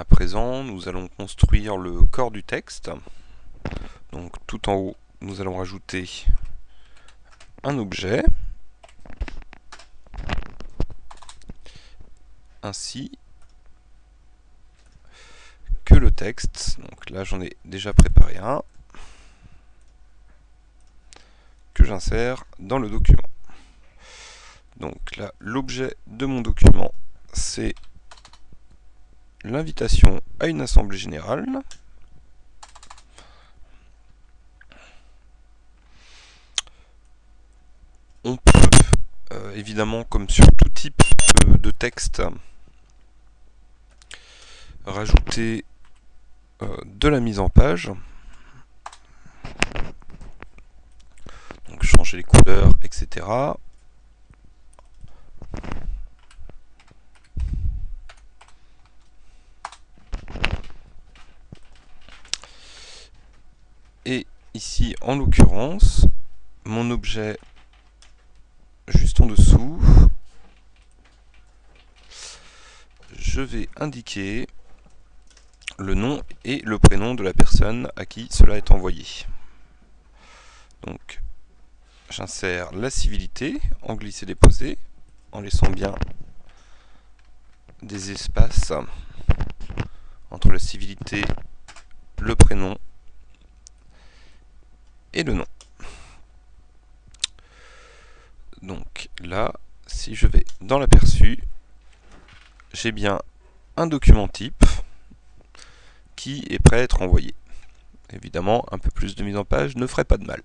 À présent, nous allons construire le corps du texte. Donc tout en haut, nous allons rajouter un objet. Ainsi que le texte. Donc là, j'en ai déjà préparé un que j'insère dans le document. Donc là, l'objet de mon document, c'est l'invitation à une assemblée générale. On peut, euh, évidemment, comme sur tout type de, texte, rajouter euh, de la mise en page. Donc changer les couleurs, etc. Et ici, en l'occurrence, mon objet juste en dessous, je vais indiquer le nom et le prénom de la personne à qui cela est envoyé. Donc, j'insère la civilité en glisser-déposer, en laissant bien des espaces entre la civilité, le prénom et le nom. Donc là, si je vais dans l'aperçu, j'ai bien un document type qui est prêt à être envoyé. Évidemment, un peu plus de mise en page ne ferait pas de mal.